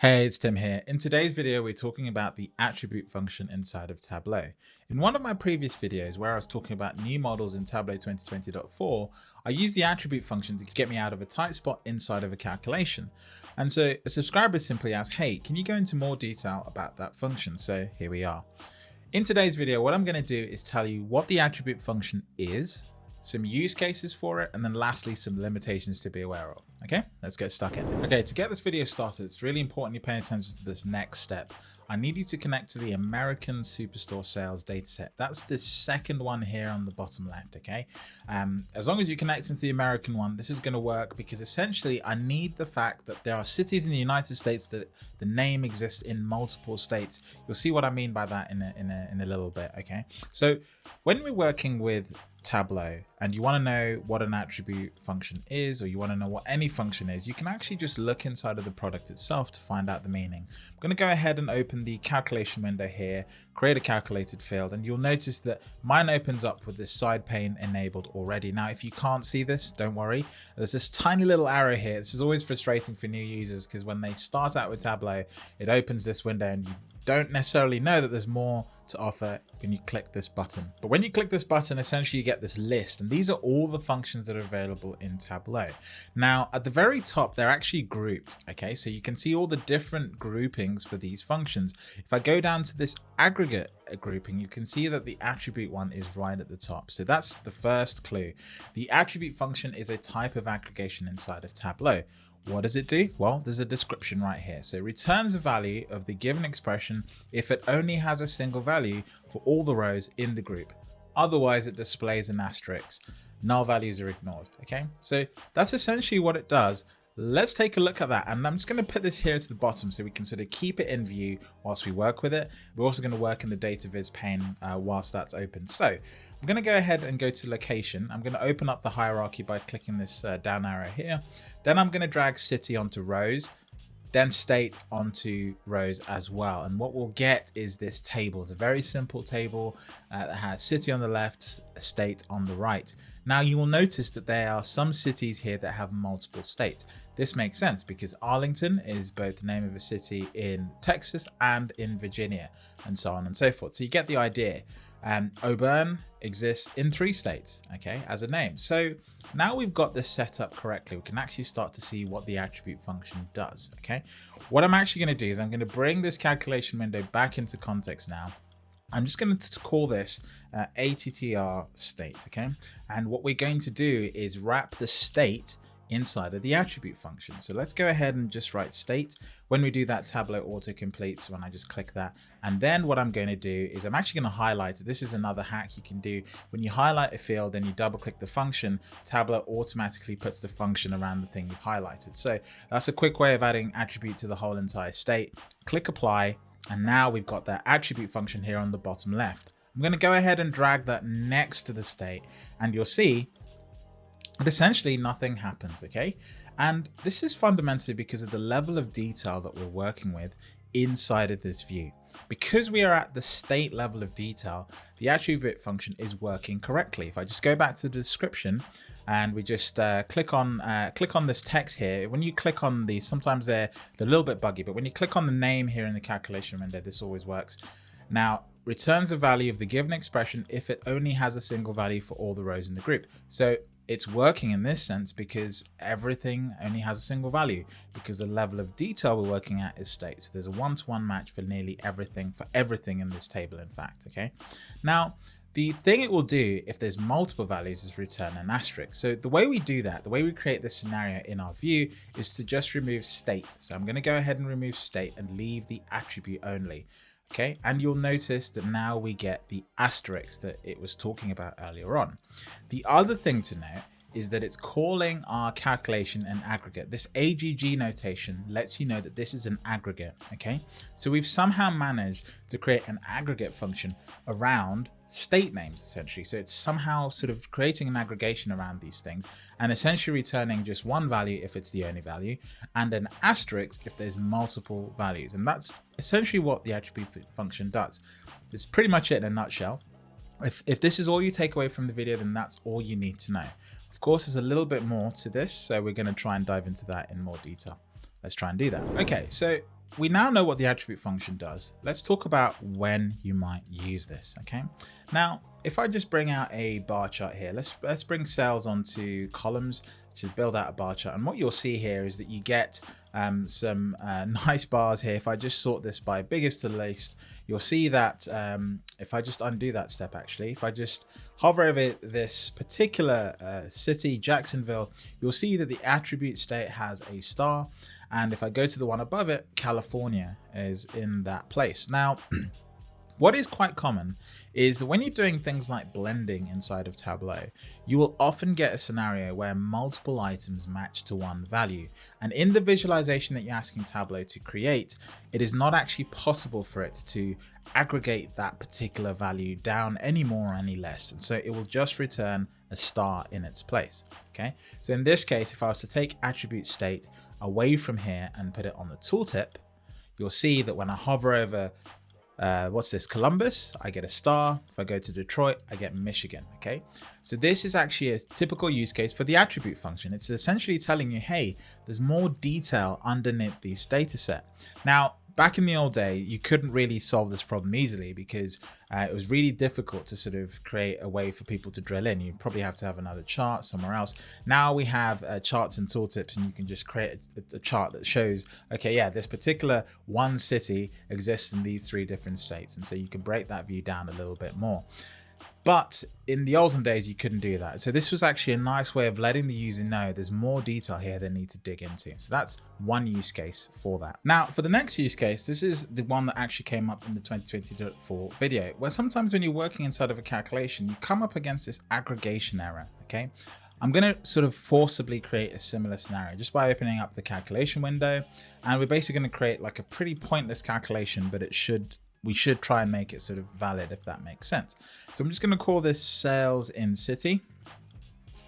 Hey, it's Tim here. In today's video, we're talking about the attribute function inside of Tableau. In one of my previous videos where I was talking about new models in Tableau 2020.4, I used the attribute function to get me out of a tight spot inside of a calculation. And so a subscriber simply asked, hey, can you go into more detail about that function? So here we are. In today's video, what I'm going to do is tell you what the attribute function is, some use cases for it, and then lastly, some limitations to be aware of. Okay, let's get stuck in. Okay, to get this video started, it's really important you pay attention to this next step. I need you to connect to the American Superstore sales dataset. That's the second one here on the bottom left, okay? Um, as long as you connect into the American one, this is gonna work because essentially I need the fact that there are cities in the United States that the name exists in multiple states. You'll see what I mean by that in a, in a, in a little bit, okay? So when we're working with Tableau and you want to know what an attribute function is or you want to know what any function is, you can actually just look inside of the product itself to find out the meaning. I'm going to go ahead and open the calculation window here, create a calculated field, and you'll notice that mine opens up with this side pane enabled already. Now, if you can't see this, don't worry. There's this tiny little arrow here. This is always frustrating for new users because when they start out with Tableau, it opens this window and you don't necessarily know that there's more to offer when you click this button. But when you click this button, essentially you get this list and these are all the functions that are available in Tableau. Now at the very top, they're actually grouped. Okay, so you can see all the different groupings for these functions. If I go down to this aggregate grouping, you can see that the attribute one is right at the top. So that's the first clue. The attribute function is a type of aggregation inside of Tableau. What does it do? Well, there's a description right here. So it returns the value of the given expression if it only has a single value for all the rows in the group. Otherwise, it displays an asterisk. Null values are ignored. Okay, so that's essentially what it does. Let's take a look at that. And I'm just going to put this here to the bottom so we can sort of keep it in view whilst we work with it. We're also going to work in the data viz pane uh, whilst that's open. So I'm going to go ahead and go to location. I'm going to open up the hierarchy by clicking this uh, down arrow here. Then I'm going to drag city onto rows, then state onto rows as well. And what we'll get is this table. It's a very simple table uh, that has city on the left, state on the right. Now you will notice that there are some cities here that have multiple states. This makes sense because Arlington is both the name of a city in Texas and in Virginia and so on and so forth. So you get the idea. Um, Auburn exists in three states, okay, as a name. So now we've got this set up correctly, we can actually start to see what the attribute function does, okay? What I'm actually going to do is I'm going to bring this calculation window back into context now. I'm just going to call this uh, ATTR state, okay? And what we're going to do is wrap the state inside of the attribute function. So let's go ahead and just write state. When we do that, Tableau auto completes when I just click that. And then what I'm going to do is I'm actually going to highlight it. This is another hack you can do. When you highlight a field and you double click the function, Tableau automatically puts the function around the thing you've highlighted. So that's a quick way of adding attribute to the whole entire state. Click apply. And now we've got that attribute function here on the bottom left. I'm going to go ahead and drag that next to the state and you'll see but essentially nothing happens, okay? And this is fundamentally because of the level of detail that we're working with inside of this view. Because we are at the state level of detail, the attribute function is working correctly. If I just go back to the description and we just uh, click on uh, click on this text here, when you click on these, sometimes they're, they're a little bit buggy, but when you click on the name here in the calculation window, this always works. Now, returns the value of the given expression if it only has a single value for all the rows in the group. So it's working in this sense because everything only has a single value because the level of detail we're working at is state. So there's a one-to-one -one match for nearly everything, for everything in this table, in fact, okay? Now, the thing it will do if there's multiple values is return an asterisk. So the way we do that, the way we create this scenario in our view is to just remove state. So I'm going to go ahead and remove state and leave the attribute only. Okay, and you'll notice that now we get the asterisk that it was talking about earlier on. The other thing to note is that it's calling our calculation an aggregate. This AGG notation lets you know that this is an aggregate, okay? So we've somehow managed to create an aggregate function around state names, essentially. So it's somehow sort of creating an aggregation around these things and essentially returning just one value if it's the only value and an asterisk if there's multiple values. And that's essentially what the attribute function does. It's pretty much it in a nutshell. If, if this is all you take away from the video, then that's all you need to know. Of course, there's a little bit more to this, so we're going to try and dive into that in more detail. Let's try and do that. Okay, so we now know what the attribute function does. Let's talk about when you might use this, okay? Now, if I just bring out a bar chart here, let's, let's bring sales onto columns to build out a bar chart. And what you'll see here is that you get um, some uh, nice bars here. If I just sort this by biggest to least, you'll see that um, if I just undo that step, actually, if I just hover over this particular uh, city, Jacksonville, you'll see that the attribute state has a star and if I go to the one above it, California is in that place. Now, what is quite common is that when you're doing things like blending inside of Tableau, you will often get a scenario where multiple items match to one value. And in the visualization that you're asking Tableau to create, it is not actually possible for it to aggregate that particular value down any more or any less. And so it will just return a star in its place. Okay. So in this case, if I was to take attribute state away from here and put it on the tooltip, you'll see that when I hover over, uh, what's this, Columbus, I get a star. If I go to Detroit, I get Michigan, okay? So this is actually a typical use case for the attribute function. It's essentially telling you, hey, there's more detail underneath this data set. Now, back in the old day, you couldn't really solve this problem easily because uh, it was really difficult to sort of create a way for people to drill in. You probably have to have another chart somewhere else. Now we have uh, charts and tooltips and you can just create a, a, chart that shows, okay, yeah, this particular one city exists in these three different states. And so you can break that view down a little bit more. But in the olden days, you couldn't do that. So this was actually a nice way of letting the user know there's more detail here they need to dig into. So that's one use case for that. Now, for the next use case, this is the one that actually came up in the 2020.4 video, where sometimes when you're working inside of a calculation, you come up against this aggregation error, okay? I'm going to sort of forcibly create a similar scenario just by opening up the calculation window. And we're basically going to create like a pretty pointless calculation, but it should we should try and make it sort of valid if that makes sense. So I'm just going to call this sales in city.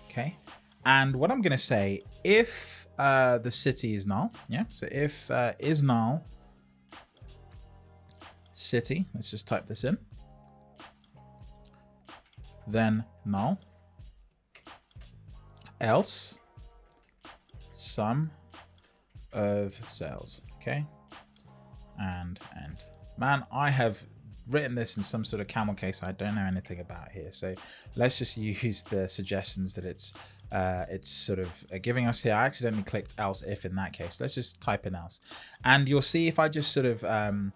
Okay. And what I'm going to say, if uh, the city is null, yeah. So if uh, is null city, let's just type this in. Then null. Else sum of sales. Okay. And and Man, I have written this in some sort of camel case I don't know anything about here. So let's just use the suggestions that it's uh, it's sort of uh, giving us here. I accidentally clicked else if in that case. Let's just type in else. And you'll see if I just sort of, um,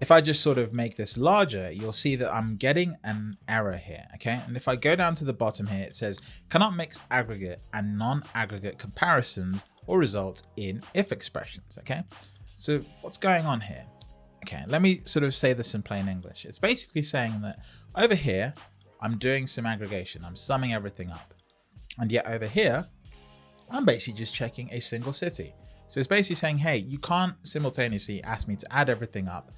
if I just sort of make this larger, you'll see that I'm getting an error here. Okay. And if I go down to the bottom here, it says cannot mix aggregate and non-aggregate comparisons or result in if expressions. Okay. So what's going on here? Okay, let me sort of say this in plain English. It's basically saying that over here, I'm doing some aggregation. I'm summing everything up. And yet over here, I'm basically just checking a single city. So it's basically saying, hey, you can't simultaneously ask me to add everything up,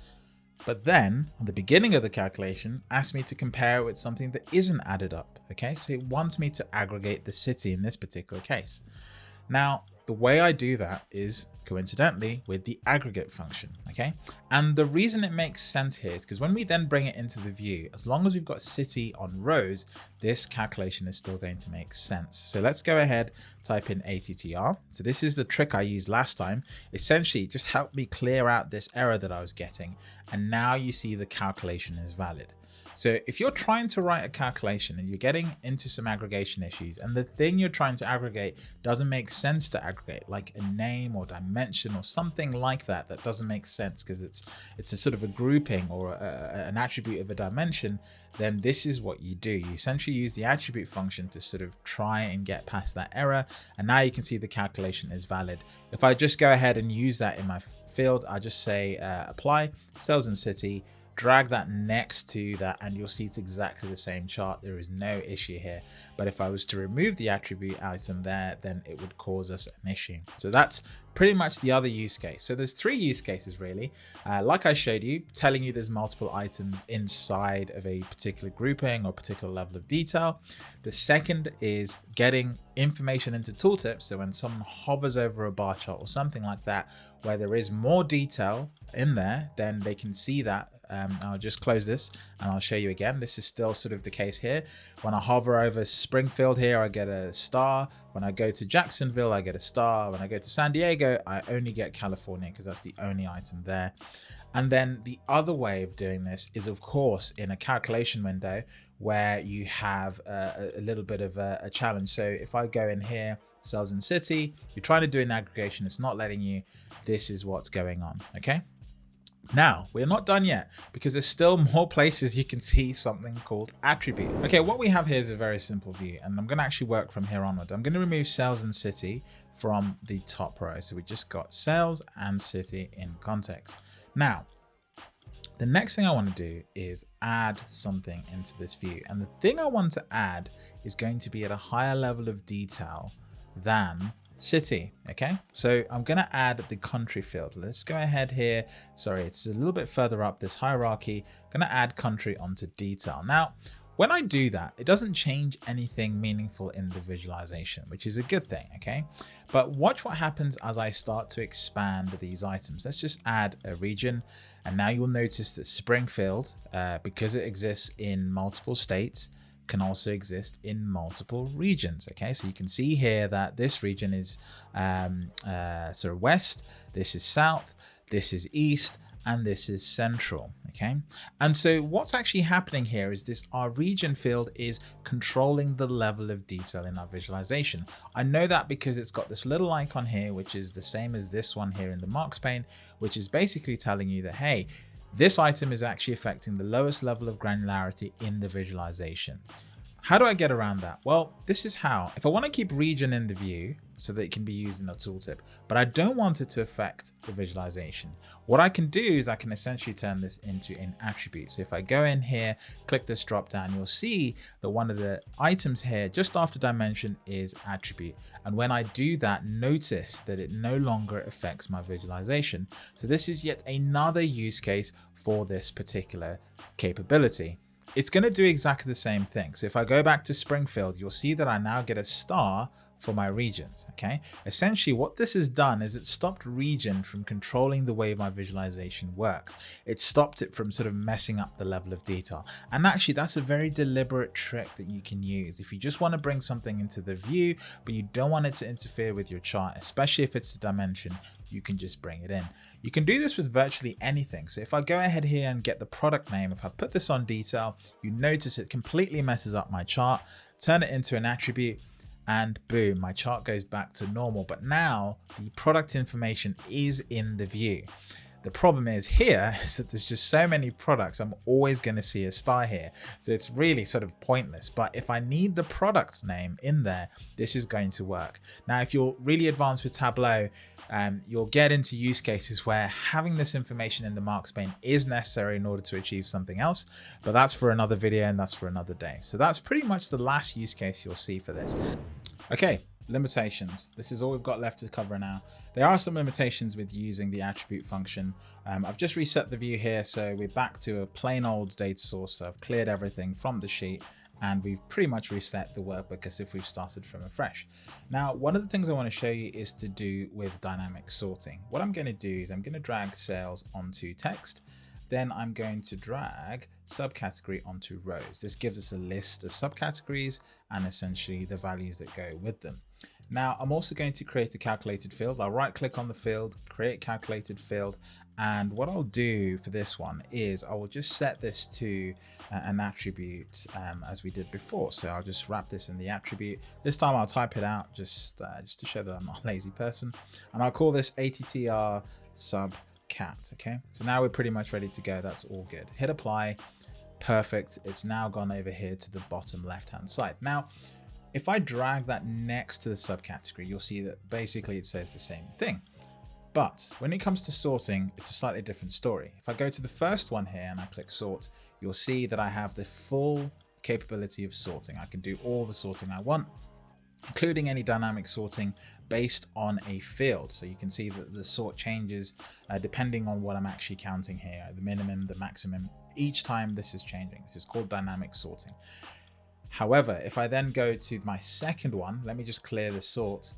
but then at the beginning of the calculation, ask me to compare it with something that isn't added up. Okay, so it wants me to aggregate the city in this particular case. Now, the way I do that is coincidentally with the aggregate function, okay? And the reason it makes sense here is because when we then bring it into the view, as long as we've got city on rows, this calculation is still going to make sense. So let's go ahead, type in ATTR. So this is the trick I used last time. Essentially, just helped me clear out this error that I was getting. And now you see the calculation is valid. So if you're trying to write a calculation and you're getting into some aggregation issues and the thing you're trying to aggregate doesn't make sense to aggregate, like a name or dimension or something like that, that doesn't make sense because it's it's a sort of a grouping or a, an attribute of a dimension, then this is what you do. You essentially use the attribute function to sort of try and get past that error. And now you can see the calculation is valid. If I just go ahead and use that in my field, I just say uh, apply sales in city drag that next to that and you'll see it's exactly the same chart. There is no issue here. But if I was to remove the attribute item there, then it would cause us an issue. So that's pretty much the other use case. So there's three use cases really. Uh, like I showed you, telling you there's multiple items inside of a particular grouping or particular level of detail. The second is getting information into tooltips. So when someone hovers over a bar chart or something like that, where there is more detail in there, then they can see that Um, I'll just close this and I'll show you again. This is still sort of the case here. When I hover over Springfield here, I get a star. When I go to Jacksonville, I get a star. When I go to San Diego, I only get California because that's the only item there. And then the other way of doing this is, of course, in a calculation window where you have a, a little bit of a, a challenge. So if I go in here, sales in city, you're trying to do an aggregation, it's not letting you, this is what's going on, okay? Now, we're not done yet because there's still more places you can see something called attribute. Okay, what we have here is a very simple view and I'm going to actually work from here onward. I'm going to remove sales and city from the top row. So we just got sales and city in context. Now, the next thing I want to do is add something into this view. And the thing I want to add is going to be at a higher level of detail than city. Okay, so I'm going to add the country field. Let's go ahead here. Sorry, it's a little bit further up this hierarchy. I'm going to add country onto detail. Now, when I do that, it doesn't change anything meaningful in the visualization, which is a good thing, okay? But watch what happens as I start to expand these items. Let's just add a region, and now you'll notice that Springfield, uh, because it exists in multiple states, can also exist in multiple regions. Okay, so you can see here that this region is um, uh, sort of west, this is south, this is east, and this is central okay and so what's actually happening here is this our region field is controlling the level of detail in our visualization i know that because it's got this little icon here which is the same as this one here in the marks pane which is basically telling you that hey this item is actually affecting the lowest level of granularity in the visualization how do I get around that? Well, this is how. If I want to keep region in the view so that it can be used in a tooltip, but I don't want it to affect the visualization, what I can do is I can essentially turn this into an attribute. So if I go in here, click this drop down, you'll see that one of the items here just after dimension is attribute. And when I do that, notice that it no longer affects my visualization. So this is yet another use case for this particular capability it's going to do exactly the same thing. So if I go back to Springfield, you'll see that I now get a star for my regions. Okay. Essentially what this has done is it stopped region from controlling the way my visualization works. It stopped it from sort of messing up the level of detail. And actually that's a very deliberate trick that you can use. If you just want to bring something into the view, but you don't want it to interfere with your chart, especially if it's the dimension, you can just bring it in. You can do this with virtually anything. So if I go ahead here and get the product name, if I put this on detail, you notice it completely messes up my chart, turn it into an attribute, and boom, my chart goes back to normal. But now the product information is in the view. The problem is here is that there's just so many products, I'm always going to see a star here. So it's really sort of pointless. But if I need the product name in there, this is going to work. Now, if you're really advanced with Tableau, um, you'll get into use cases where having this information in the marks pane is necessary in order to achieve something else. But that's for another video and that's for another day. So that's pretty much the last use case you'll see for this. Okay, limitations. This is all we've got left to cover now. There are some limitations with using the attribute function. Um, I've just reset the view here, so we're back to a plain old data source. So I've cleared everything from the sheet and we've pretty much reset the workbook as if we've started from afresh. Now, one of the things I want to show you is to do with dynamic sorting. What I'm going to do is I'm going to drag sales onto text then I'm going to drag subcategory onto rows. This gives us a list of subcategories and essentially the values that go with them. Now I'm also going to create a calculated field. I'll right click on the field, create calculated field. And what I'll do for this one is I will just set this to uh, an attribute um, as we did before. So I'll just wrap this in the attribute. This time I'll type it out just, uh, just to show that I'm not a lazy person. And I'll call this ATTR sub cat. Okay, so now we're pretty much ready to go. That's all good. Hit apply. Perfect. It's now gone over here to the bottom left hand side. Now, if I drag that next to the subcategory, you'll see that basically it says the same thing. But when it comes to sorting, it's a slightly different story. If I go to the first one here and I click sort, you'll see that I have the full capability of sorting. I can do all the sorting I want, including any dynamic sorting based on a field. So you can see that the sort changes uh, depending on what I'm actually counting here, the minimum, the maximum, each time this is changing. This is called dynamic sorting. However, if I then go to my second one, let me just clear the sort.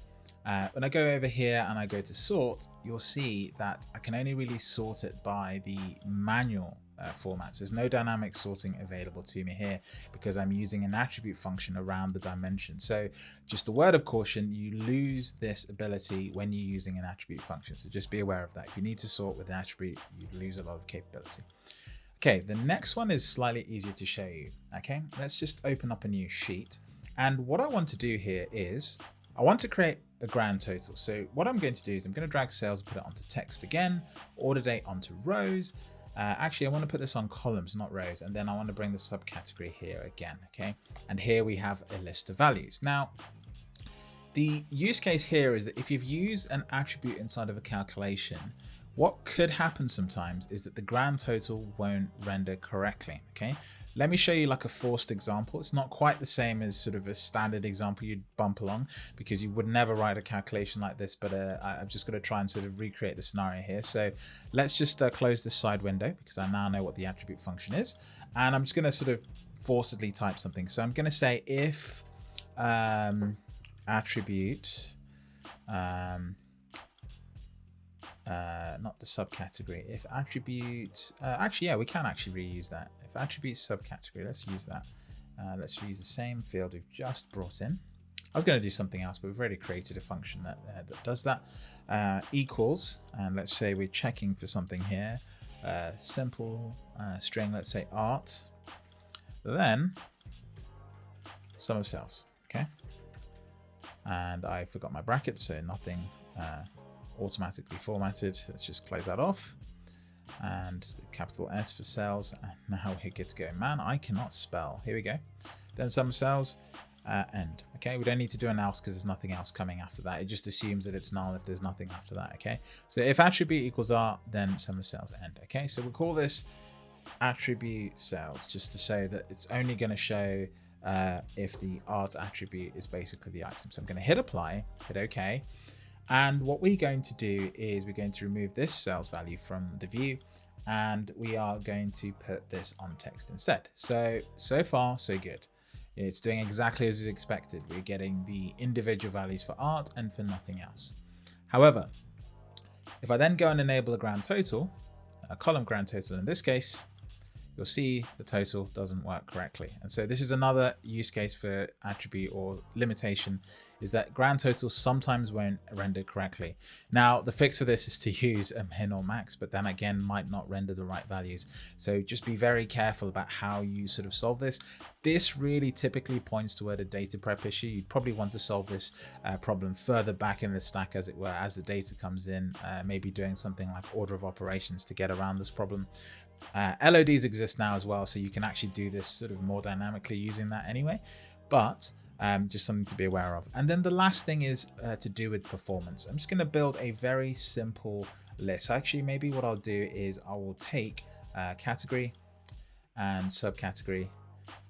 Uh, when I go over here and I go to sort, you'll see that I can only really sort it by the manual uh, formats. There's no dynamic sorting available to me here because I'm using an attribute function around the dimension. So just a word of caution, you lose this ability when you're using an attribute function. So just be aware of that. If you need to sort with an attribute, you lose a lot of capability. Okay, the next one is slightly easier to show you. Okay, let's just open up a new sheet. And what I want to do here is I want to create a grand total. So what I'm going to do is I'm going to drag sales put it onto text again, order date onto rows. Uh, actually, I want to put this on columns, not rows. And then I want to bring the subcategory here again. Okay. And here we have a list of values. Now, the use case here is that if you've used an attribute inside of a calculation, what could happen sometimes is that the grand total won't render correctly. Okay. Let me show you like a forced example. It's not quite the same as sort of a standard example you'd bump along because you would never write a calculation like this, but uh, I'm just to try and sort of recreate the scenario here. So let's just uh, close this side window because I now know what the attribute function is. And I'm just going to sort of forcedly type something. So I'm going to say if um, attribute um, uh, not the subcategory. If attribute, uh, actually, yeah, we can actually reuse that. If attribute subcategory, let's use that. Uh, let's use the same field we've just brought in. I was going to do something else, but we've already created a function that, uh, that does that. Uh, equals, and let's say we're checking for something here. Uh, simple string, let's say art. Then sum of sales, okay? And I forgot my brackets, so nothing automatically formatted. Let's just close that off. And capital S for sales. And now we're good to go. Man, I cannot spell. Here we go. Then of sales. Uh, end. Okay, we don't need to do an else because there's nothing else coming after that. It just assumes that it's null if there's nothing after that. Okay, so if attribute equals r, then sum of sales end. Okay, so we'll call this attribute sales just to say that it's only going to show uh, if the art attribute is basically the item. So I'm going to hit apply, hit OK, and what we're going to do is we're going to remove this sales value from the view and we are going to put this on text instead. So, so far, so good. It's doing exactly as we expected. We're getting the individual values for art and for nothing else. However, if I then go and enable a grand total, a column grand total in this case, you'll see the total doesn't work correctly. And so this is another use case for attribute or limitation is that grand totals sometimes won't render correctly. Now, the fix for this is to use a min or max, but then again, might not render the right values. So just be very careful about how you sort of solve this. This really typically points toward a data prep issue. You'd probably want to solve this uh, problem further back in the stack, as it were, as the data comes in, uh, maybe doing something like order of operations to get around this problem. Uh, LODs exist now as well, so you can actually do this sort of more dynamically using that anyway. But um, just something to be aware of. And then the last thing is uh, to do with performance. I'm just going to build a very simple list. Actually, maybe what I'll do is I will take uh, category and subcategory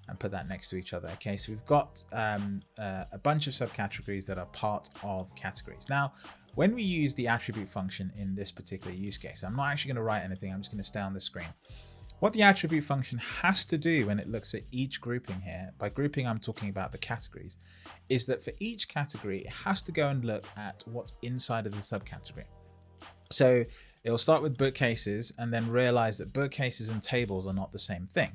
and put that next to each other. Okay, so we've got um, uh, a bunch of subcategories that are part of categories. Now, when we use the attribute function in this particular use case, I'm not actually going to write anything. I'm just going to stay on the screen. What the attribute function has to do when it looks at each grouping here, by grouping I'm talking about the categories, is that for each category it has to go and look at what's inside of the subcategory. So it'll start with bookcases and then realize that bookcases and tables are not the same thing.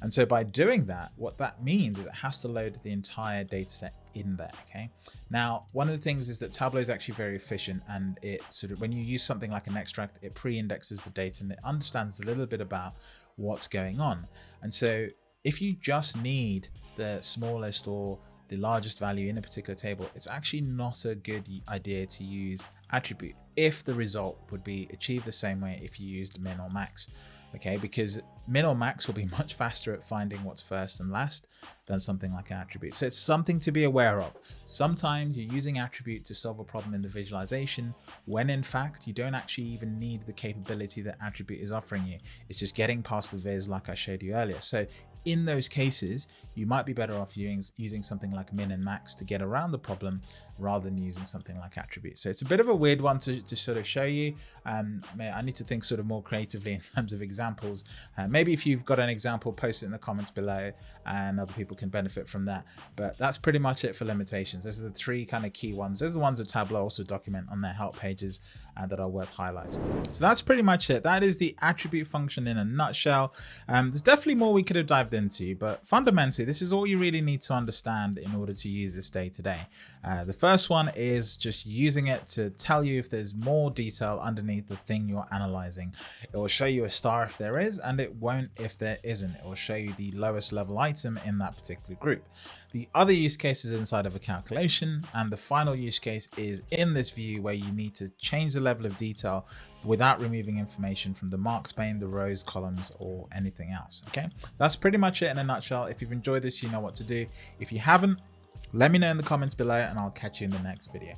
And so by doing that, what that means is it has to load the entire data set in there. Okay. Now, one of the things is that Tableau is actually very efficient and it sort of, when you use something like an extract, it pre-indexes the data and it understands a little bit about what's going on. And so if you just need the smallest or the largest value in a particular table, it's actually not a good idea to use attribute if the result would be achieved the same way if you used min or max okay? Because min or max will be much faster at finding what's first and last than something like an attribute. So it's something to be aware of. Sometimes you're using attribute to solve a problem in the visualization when in fact you don't actually even need the capability that attribute is offering you. It's just getting past the viz like I showed you earlier. So in those cases, you might be better off using, something like min and max to get around the problem rather than using something like attribute. So it's a bit of a weird one to, to sort of show you. Um, I need to think sort of more creatively in terms of examples. Uh, maybe if you've got an example, post it in the comments below and other people can benefit from that. But that's pretty much it for limitations. Those are the three kind of key ones. Those are the ones that Tableau also document on their help pages and that are worth highlighting. So that's pretty much it. That is the attribute function in a nutshell. Um, there's definitely more we could have dived into, but fundamentally, this is all you really need to understand in order to use this day to day. Uh, the first one is just using it to tell you if there's more detail underneath the thing you're analyzing. It will show you a star if there is, and it won't if there isn't. It will show you the lowest level item in that particular group. The other use case is inside of a calculation, and the final use case is in this view where you need to change the level of detail without removing information from the marks pane, the rows, columns, or anything else. Okay, that's pretty much it in a nutshell. If you've enjoyed this, you know what to do. If you haven't, let me know in the comments below and I'll catch you in the next video.